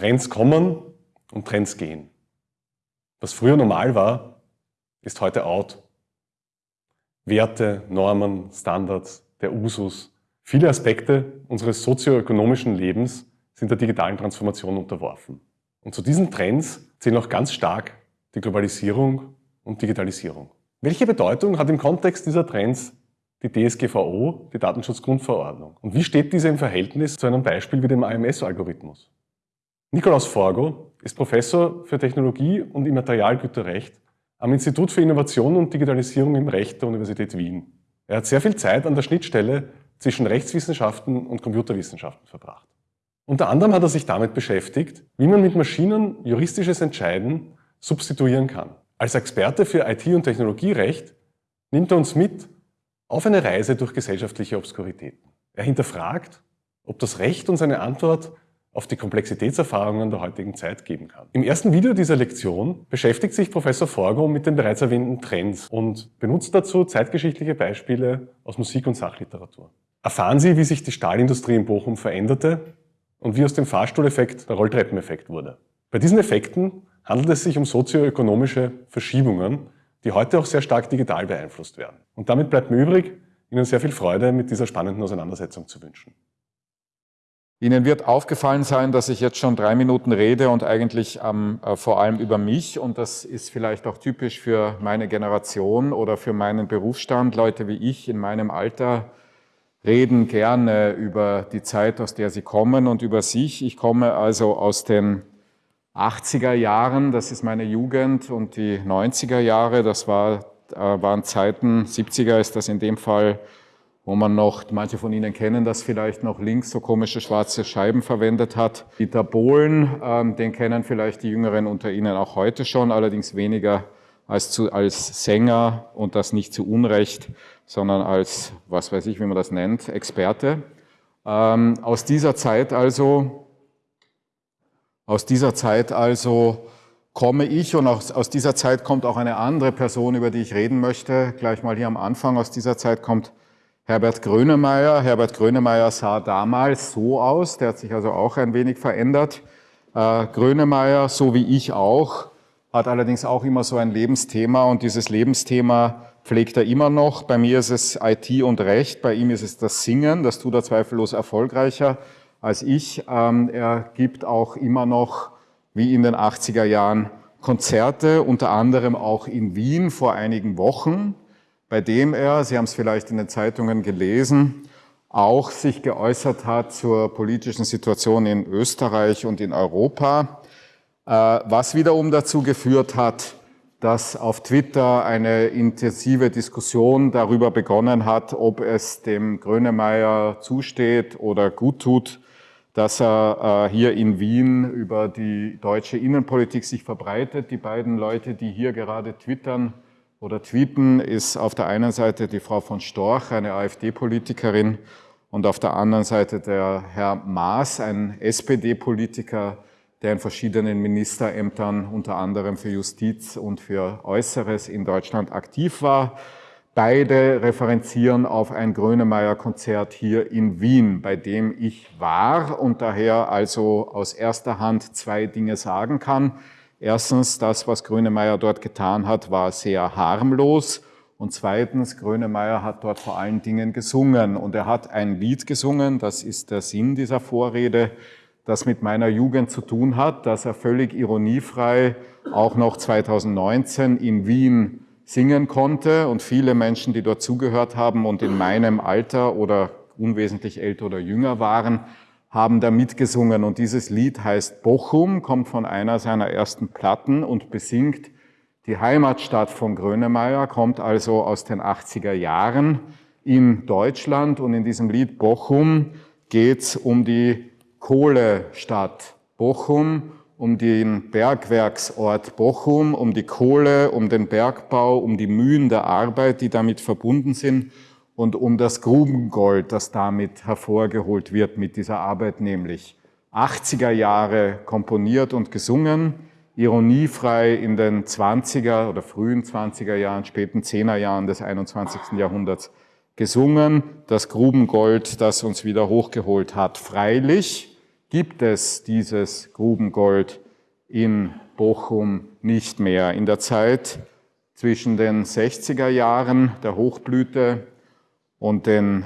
Trends kommen und Trends gehen. Was früher normal war, ist heute out. Werte, Normen, Standards, der Usus, viele Aspekte unseres sozioökonomischen Lebens sind der digitalen Transformation unterworfen. Und zu diesen Trends zählen auch ganz stark die Globalisierung und Digitalisierung. Welche Bedeutung hat im Kontext dieser Trends die DSGVO, die Datenschutzgrundverordnung? Und wie steht diese im Verhältnis zu einem Beispiel wie dem AMS-Algorithmus? Nikolaus Forgo ist Professor für Technologie und Immaterialgüterrecht am Institut für Innovation und Digitalisierung im Recht der Universität Wien. Er hat sehr viel Zeit an der Schnittstelle zwischen Rechtswissenschaften und Computerwissenschaften verbracht. Unter anderem hat er sich damit beschäftigt, wie man mit Maschinen juristisches Entscheiden substituieren kann. Als Experte für IT- und Technologierecht nimmt er uns mit auf eine Reise durch gesellschaftliche Obskuritäten. Er hinterfragt, ob das Recht uns eine Antwort auf die Komplexitätserfahrungen der heutigen Zeit geben kann. Im ersten Video dieser Lektion beschäftigt sich Professor Forgo mit den bereits erwähnten Trends und benutzt dazu zeitgeschichtliche Beispiele aus Musik- und Sachliteratur. Erfahren Sie, wie sich die Stahlindustrie in Bochum veränderte und wie aus dem Fahrstuhleffekt der Rolltreppeneffekt wurde. Bei diesen Effekten handelt es sich um sozioökonomische Verschiebungen, die heute auch sehr stark digital beeinflusst werden. Und damit bleibt mir übrig, Ihnen sehr viel Freude mit dieser spannenden Auseinandersetzung zu wünschen. Ihnen wird aufgefallen sein, dass ich jetzt schon drei Minuten rede und eigentlich ähm, äh, vor allem über mich und das ist vielleicht auch typisch für meine Generation oder für meinen Berufsstand. Leute wie ich in meinem Alter reden gerne über die Zeit, aus der sie kommen und über sich. Ich komme also aus den 80er Jahren, das ist meine Jugend und die 90er Jahre, das war, äh, waren Zeiten, 70er ist das in dem Fall, wo man noch, manche von Ihnen kennen das vielleicht noch, links so komische schwarze Scheiben verwendet hat. Dieter Bohlen, ähm, den kennen vielleicht die Jüngeren unter Ihnen auch heute schon, allerdings weniger als, zu, als Sänger und das nicht zu Unrecht, sondern als, was weiß ich, wie man das nennt, Experte. Ähm, aus dieser Zeit also, aus dieser Zeit also komme ich und aus, aus dieser Zeit kommt auch eine andere Person, über die ich reden möchte, gleich mal hier am Anfang. Aus dieser Zeit kommt Herbert Grönemeyer. Herbert Grönemeyer sah damals so aus, der hat sich also auch ein wenig verändert. Äh, Grönemeyer, so wie ich auch, hat allerdings auch immer so ein Lebensthema und dieses Lebensthema pflegt er immer noch. Bei mir ist es IT und Recht, bei ihm ist es das Singen, das tut er zweifellos erfolgreicher als ich. Ähm, er gibt auch immer noch, wie in den 80er Jahren, Konzerte, unter anderem auch in Wien vor einigen Wochen bei dem er, Sie haben es vielleicht in den Zeitungen gelesen, auch sich geäußert hat zur politischen Situation in Österreich und in Europa, äh, was wiederum dazu geführt hat, dass auf Twitter eine intensive Diskussion darüber begonnen hat, ob es dem Grönemeyer zusteht oder gut tut, dass er äh, hier in Wien über die deutsche Innenpolitik sich verbreitet. Die beiden Leute, die hier gerade twittern, oder tweeten, ist auf der einen Seite die Frau von Storch, eine AfD-Politikerin, und auf der anderen Seite der Herr Maas, ein SPD-Politiker, der in verschiedenen Ministerämtern, unter anderem für Justiz und für Äußeres in Deutschland aktiv war. Beide referenzieren auf ein Grönemeyer-Konzert hier in Wien, bei dem ich war und daher also aus erster Hand zwei Dinge sagen kann. Erstens, das, was Grönemeyer dort getan hat, war sehr harmlos. Und zweitens, Grönemeyer hat dort vor allen Dingen gesungen. Und er hat ein Lied gesungen, das ist der Sinn dieser Vorrede, das mit meiner Jugend zu tun hat, dass er völlig ironiefrei auch noch 2019 in Wien singen konnte. Und viele Menschen, die dort zugehört haben und in meinem Alter oder unwesentlich älter oder jünger waren, haben da mitgesungen. Und dieses Lied heißt Bochum, kommt von einer seiner ersten Platten und besingt die Heimatstadt von Grönemeyer, kommt also aus den 80er Jahren in Deutschland. Und in diesem Lied Bochum geht's um die Kohlestadt Bochum, um den Bergwerksort Bochum, um die Kohle, um den Bergbau, um die Mühen der Arbeit, die damit verbunden sind und um das Grubengold, das damit hervorgeholt wird mit dieser Arbeit, nämlich 80er Jahre komponiert und gesungen, ironiefrei in den 20er oder frühen 20er Jahren, späten 10er Jahren des 21. Jahrhunderts gesungen, das Grubengold, das uns wieder hochgeholt hat. Freilich, gibt es dieses Grubengold in Bochum nicht mehr. In der Zeit zwischen den 60er Jahren der Hochblüte und den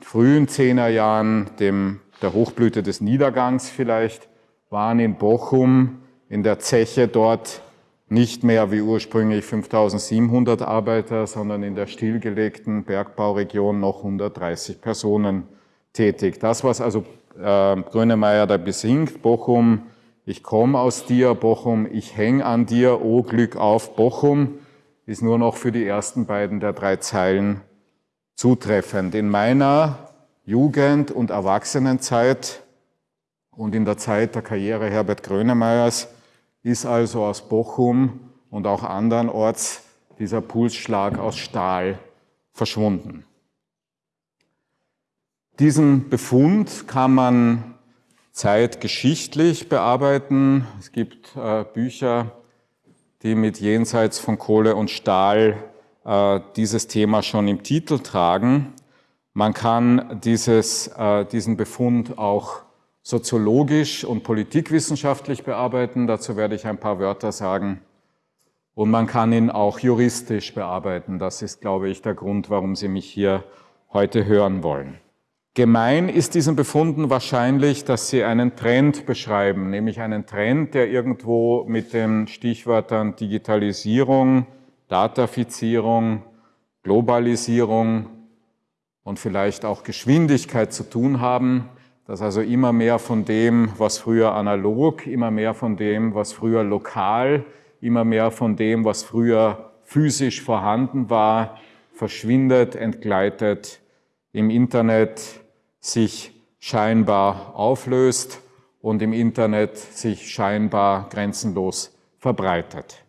frühen 10er Jahren, dem, der Hochblüte des Niedergangs vielleicht, waren in Bochum in der Zeche dort nicht mehr wie ursprünglich 5700 Arbeiter, sondern in der stillgelegten Bergbauregion noch 130 Personen tätig. Das, was also äh, Grönemeyer da besingt, Bochum, ich komme aus dir, Bochum, ich häng an dir, oh Glück auf, Bochum, ist nur noch für die ersten beiden der drei Zeilen zutreffend. In meiner Jugend- und Erwachsenenzeit und in der Zeit der Karriere Herbert Grönemeyers ist also aus Bochum und auch andernorts dieser Pulsschlag aus Stahl verschwunden. Diesen Befund kann man zeitgeschichtlich bearbeiten. Es gibt äh, Bücher, die mit Jenseits von Kohle und Stahl äh, dieses Thema schon im Titel tragen. Man kann dieses, äh, diesen Befund auch soziologisch und politikwissenschaftlich bearbeiten. Dazu werde ich ein paar Wörter sagen. Und man kann ihn auch juristisch bearbeiten. Das ist, glaube ich, der Grund, warum Sie mich hier heute hören wollen. Gemein ist diesen Befunden wahrscheinlich, dass sie einen Trend beschreiben, nämlich einen Trend, der irgendwo mit den Stichwörtern Digitalisierung, Datafizierung, Globalisierung und vielleicht auch Geschwindigkeit zu tun haben, dass also immer mehr von dem, was früher analog, immer mehr von dem, was früher lokal, immer mehr von dem, was früher physisch vorhanden war, verschwindet, entgleitet im Internet, sich scheinbar auflöst und im Internet sich scheinbar grenzenlos verbreitet.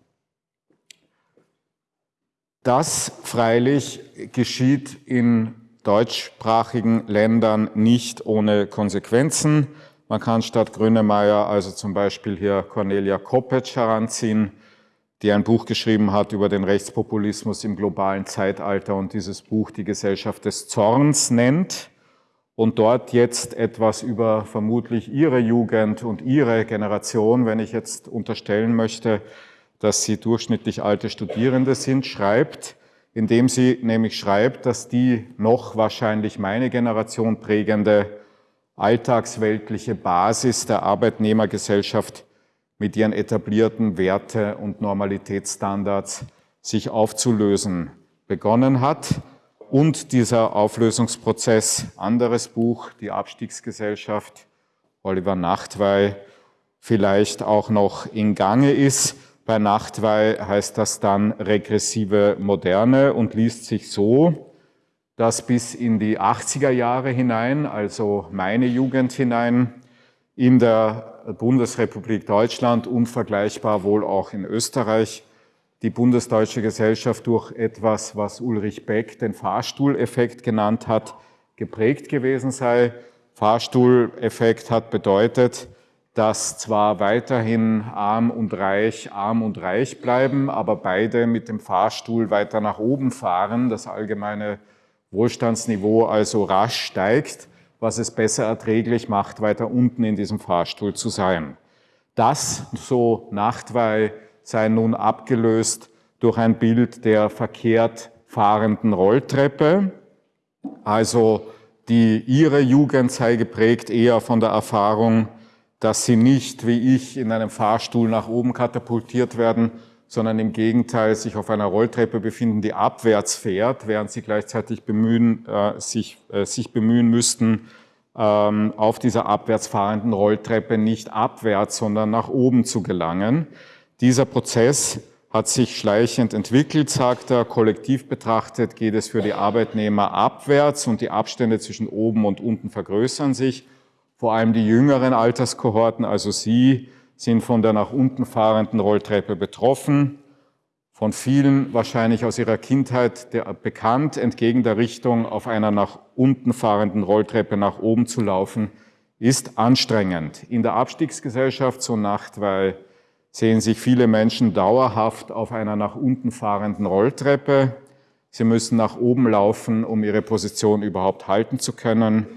Das freilich geschieht in deutschsprachigen Ländern nicht ohne Konsequenzen. Man kann statt Grönemeyer also zum Beispiel hier Cornelia Koppetsch heranziehen, die ein Buch geschrieben hat über den Rechtspopulismus im globalen Zeitalter und dieses Buch die Gesellschaft des Zorns nennt und dort jetzt etwas über vermutlich Ihre Jugend und Ihre Generation, wenn ich jetzt unterstellen möchte, dass Sie durchschnittlich alte Studierende sind, schreibt, indem sie nämlich schreibt, dass die noch wahrscheinlich meine Generation prägende alltagsweltliche Basis der Arbeitnehmergesellschaft mit ihren etablierten Werte- und Normalitätsstandards sich aufzulösen begonnen hat und dieser Auflösungsprozess, anderes Buch, die Abstiegsgesellschaft, Oliver Nachtwey, vielleicht auch noch in Gange ist. Bei Nachtwey heißt das dann regressive Moderne und liest sich so, dass bis in die 80er Jahre hinein, also meine Jugend hinein, in der Bundesrepublik Deutschland unvergleichbar wohl auch in Österreich die Bundesdeutsche Gesellschaft durch etwas, was Ulrich Beck den Fahrstuhleffekt genannt hat, geprägt gewesen sei. Fahrstuhleffekt hat bedeutet, dass zwar weiterhin arm und reich arm und reich bleiben, aber beide mit dem Fahrstuhl weiter nach oben fahren, das allgemeine Wohlstandsniveau also rasch steigt, was es besser erträglich macht, weiter unten in diesem Fahrstuhl zu sein. Das, so Nachtwey, sei nun abgelöst durch ein Bild der verkehrt fahrenden Rolltreppe. Also die, ihre Jugend sei geprägt eher von der Erfahrung, dass sie nicht wie ich in einem Fahrstuhl nach oben katapultiert werden, sondern im Gegenteil sich auf einer Rolltreppe befinden, die abwärts fährt, während sie gleichzeitig bemühen, äh, sich, äh, sich bemühen müssten, ähm, auf dieser abwärts fahrenden Rolltreppe nicht abwärts, sondern nach oben zu gelangen. Dieser Prozess hat sich schleichend entwickelt, sagt er. Kollektiv betrachtet geht es für die Arbeitnehmer abwärts und die Abstände zwischen oben und unten vergrößern sich. Vor allem die jüngeren Alterskohorten, also Sie, sind von der nach unten fahrenden Rolltreppe betroffen. Von vielen wahrscheinlich aus ihrer Kindheit bekannt, entgegen der Richtung auf einer nach unten fahrenden Rolltreppe nach oben zu laufen, ist anstrengend. In der Abstiegsgesellschaft so Nacht, weil sehen sich viele Menschen dauerhaft auf einer nach unten fahrenden Rolltreppe. Sie müssen nach oben laufen, um ihre Position überhaupt halten zu können.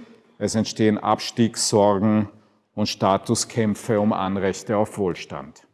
Es entstehen Abstiegssorgen und Statuskämpfe um Anrechte auf Wohlstand.